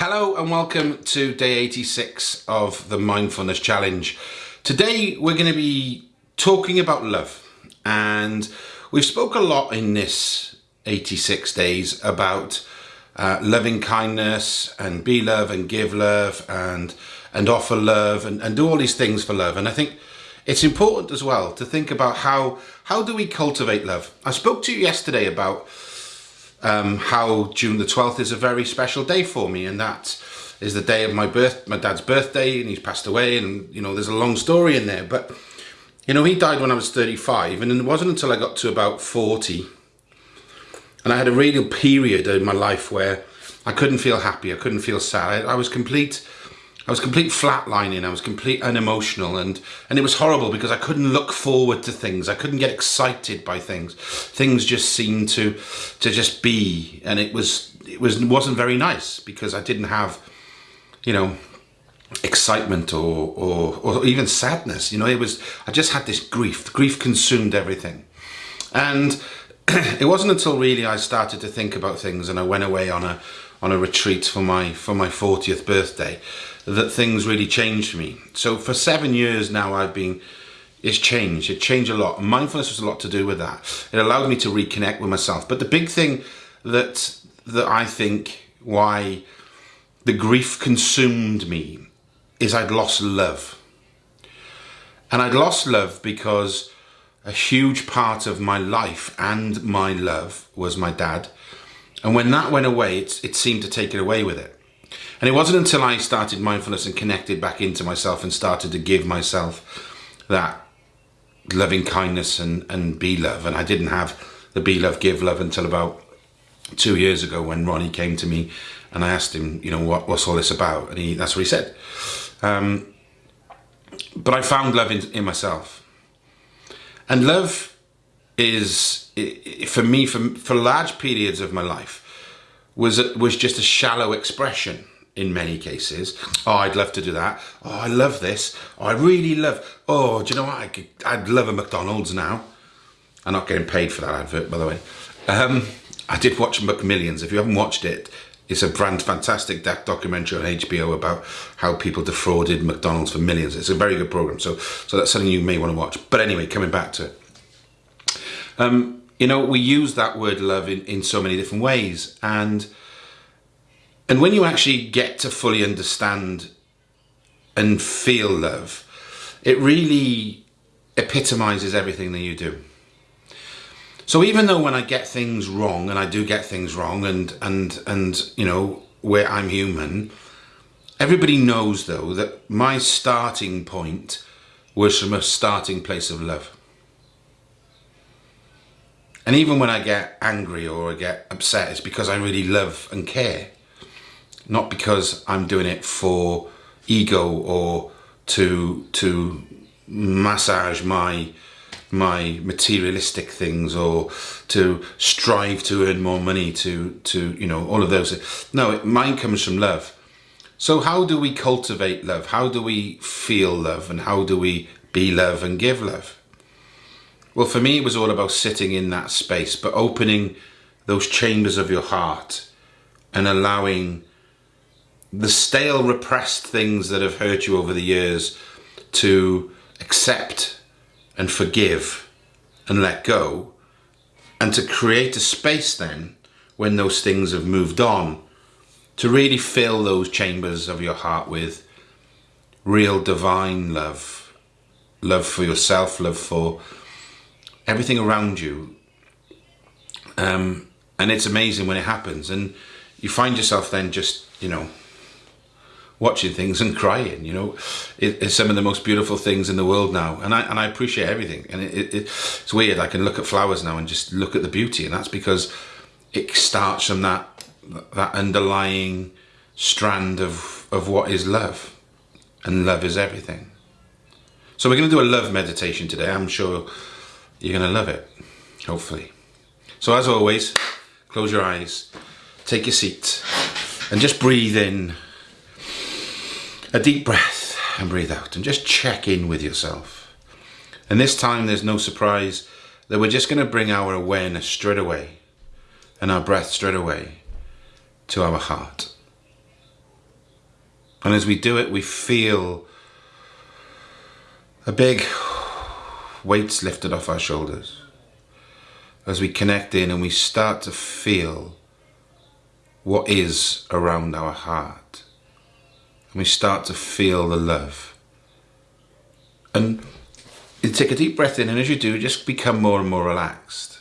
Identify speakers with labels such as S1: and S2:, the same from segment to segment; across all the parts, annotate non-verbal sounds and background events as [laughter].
S1: Hello and welcome to day 86 of the Mindfulness Challenge. Today we're going to be talking about love and we've spoke a lot in this 86 days about uh, loving kindness and be love and give love and and offer love and, and do all these things for love and I think it's important as well to think about how how do we cultivate love. I spoke to you yesterday about um, how June the 12th is a very special day for me and that is the day of my birth, my dad's birthday and he's passed away and you know there's a long story in there. But you know he died when I was 35 and it wasn't until I got to about 40 and I had a real period in my life where I couldn't feel happy, I couldn't feel sad, I, I was complete I was complete flatlining, I was complete unemotional and, and it was horrible because I couldn't look forward to things. I couldn't get excited by things. Things just seemed to to just be and it was it was wasn't very nice because I didn't have you know excitement or, or, or even sadness. You know, it was I just had this grief. Grief consumed everything. And [clears throat] it wasn't until really I started to think about things and I went away on a on a retreat for my for my 40th birthday that things really changed for me. So for seven years now I've been it's changed. It changed a lot. Mindfulness was a lot to do with that. It allowed me to reconnect with myself. But the big thing that that I think why the grief consumed me is I'd lost love. And I'd lost love because a huge part of my life and my love was my dad. And when that went away, it, it seemed to take it away with it. And it wasn't until I started mindfulness and connected back into myself and started to give myself that loving kindness and, and be love. And I didn't have the be love, give love until about two years ago when Ronnie came to me and I asked him, you know, what, what's all this about? And he, that's what he said. Um, but I found love in, in myself. And love is, for me, for, for large periods of my life, was, was just a shallow expression in many cases. Oh, I'd love to do that. Oh, I love this. Oh, I really love, oh, do you know what? I could, I'd love a McDonald's now. I'm not getting paid for that advert, by the way. Um, I did watch McMillions. If you haven't watched it, it's a brand fantastic documentary on HBO about how people defrauded McDonald's for millions. It's a very good program, so so that's something you may want to watch. But anyway, coming back to it, um, you know, we use that word love in, in so many different ways, and and when you actually get to fully understand and feel love, it really epitomizes everything that you do. So even though when I get things wrong, and I do get things wrong, and and and you know where I'm human, everybody knows though that my starting point was from a starting place of love. And even when I get angry or I get upset, it's because I really love and care. Not because I'm doing it for ego or to to massage my my materialistic things or to strive to earn more money to to you know all of those no it, mine comes from love. So how do we cultivate love? How do we feel love? And how do we be love and give love well for me it was all about sitting in that space but opening those chambers of your heart and allowing the stale repressed things that have hurt you over the years to accept and forgive and let go and to create a space then when those things have moved on to really fill those chambers of your heart with real divine love. Love for yourself love for everything around you um, and it's amazing when it happens and you find yourself then just you know watching things and crying. You know, it, it's some of the most beautiful things in the world now, and I and I appreciate everything. And it, it, it's weird. I can look at flowers now and just look at the beauty, and that's because it starts from that that underlying strand of of what is love, and love is everything. So we're going to do a love meditation today. I'm sure you're going to love it, hopefully. So as always, close your eyes, take your seat, and just breathe in a deep breath and breathe out and just check in with yourself. And this time there's no surprise that we're just going to bring our awareness straight away and our breath straight away to our heart. And as we do it, we feel a big weight's lifted off our shoulders. As we connect in and we start to feel what is around our heart. And we start to feel the love. And you take a deep breath in, and as you do, just become more and more relaxed.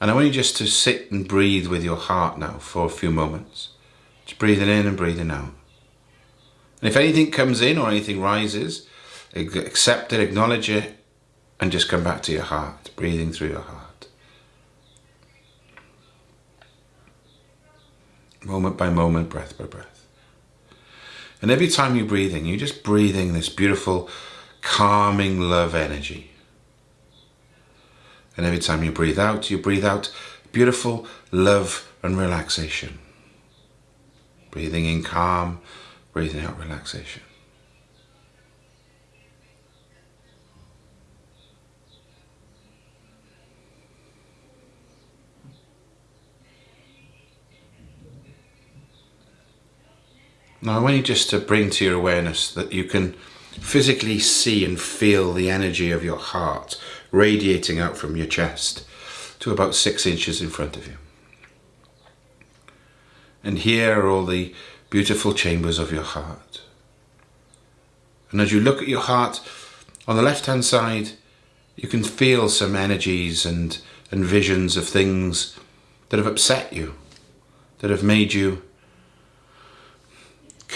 S1: And I want you just to sit and breathe with your heart now for a few moments. Just breathing in and breathing out. And if anything comes in or anything rises, accept it, acknowledge it, and just come back to your heart, breathing through your heart. Moment by moment, breath by breath. And every time you're breathing, you're just breathing this beautiful, calming love energy. And every time you breathe out, you breathe out beautiful love and relaxation. Breathing in calm, breathing out relaxation. Now I want you just to bring to your awareness that you can physically see and feel the energy of your heart radiating out from your chest to about six inches in front of you. And here are all the beautiful chambers of your heart. And as you look at your heart, on the left hand side, you can feel some energies and, and visions of things that have upset you, that have made you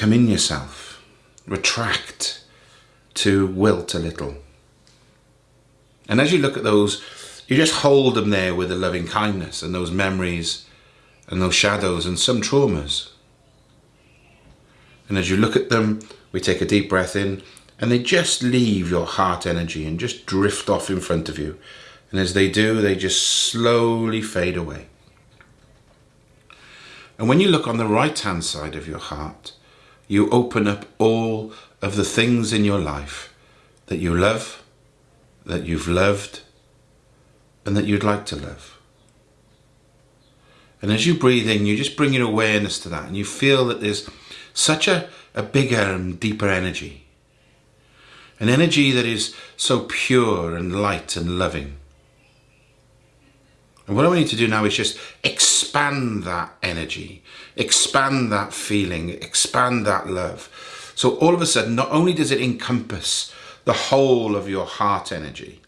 S1: come in yourself, retract, to wilt a little. And as you look at those, you just hold them there with a loving kindness and those memories and those shadows and some traumas. And as you look at them, we take a deep breath in and they just leave your heart energy and just drift off in front of you. And as they do, they just slowly fade away. And when you look on the right hand side of your heart, you open up all of the things in your life that you love, that you've loved, and that you'd like to love. And as you breathe in, you just bring your awareness to that and you feel that there's such a, a bigger and deeper energy. An energy that is so pure and light and loving. And what I want you to do now is just expand that energy, expand that feeling, expand that love. So all of a sudden, not only does it encompass the whole of your heart energy,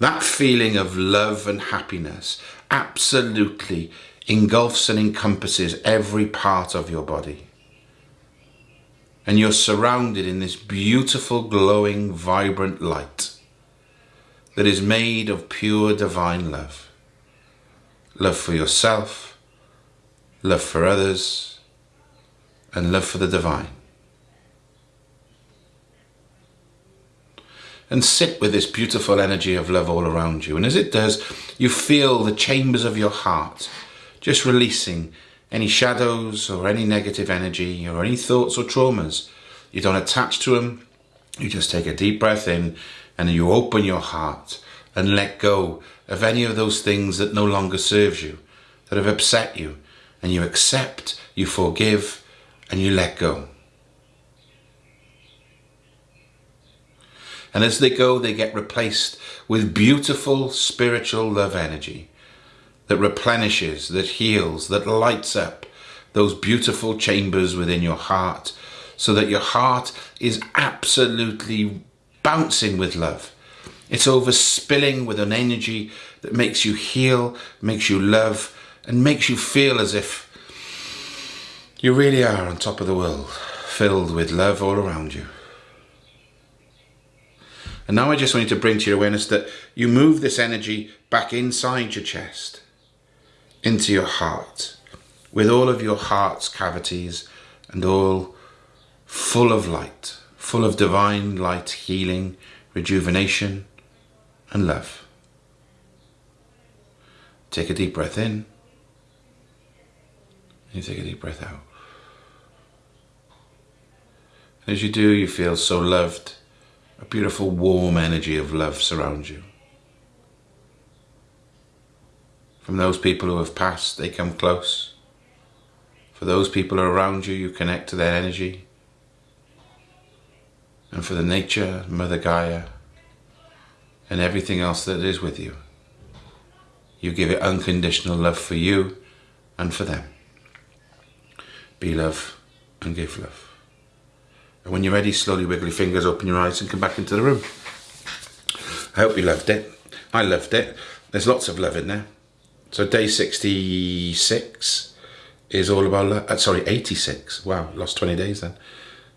S1: that feeling of love and happiness absolutely engulfs and encompasses every part of your body. And you're surrounded in this beautiful, glowing, vibrant light that is made of pure divine love love for yourself, love for others, and love for the divine. And sit with this beautiful energy of love all around you. And as it does, you feel the chambers of your heart just releasing any shadows or any negative energy or any thoughts or traumas. You don't attach to them. You just take a deep breath in and you open your heart and let go of any of those things that no longer serves you, that have upset you, and you accept, you forgive, and you let go. And as they go, they get replaced with beautiful spiritual love energy that replenishes, that heals, that lights up those beautiful chambers within your heart so that your heart is absolutely bouncing with love it's overspilling with an energy that makes you heal, makes you love, and makes you feel as if you really are on top of the world, filled with love all around you. And now I just want you to bring to your awareness that you move this energy back inside your chest, into your heart, with all of your heart's cavities and all full of light, full of divine light, healing, rejuvenation, and love. Take a deep breath in. And you take a deep breath out. As you do, you feel so loved. A beautiful warm energy of love surrounds you. From those people who have passed, they come close. For those people around you, you connect to their energy. And for the nature, Mother Gaia, and everything else that is with you, you give it unconditional love for you and for them. Be love and give love. And when you're ready, slowly wiggle your fingers, open your eyes and come back into the room. I hope you loved it. I loved it. There's lots of love in there. So day 66 is all about love. Uh, sorry, 86. Wow, lost 20 days then.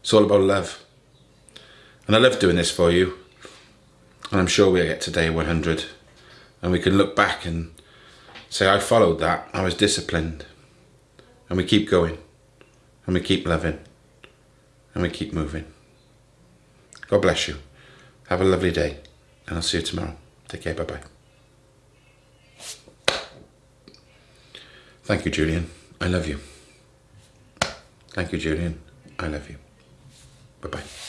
S1: It's all about love. And I love doing this for you. And I'm sure we'll get to day 100. And we can look back and say, I followed that. I was disciplined. And we keep going. And we keep loving. And we keep moving. God bless you. Have a lovely day. And I'll see you tomorrow. Take care. Bye-bye. Thank you, Julian. I love you. Thank you, Julian. I love you. Bye-bye.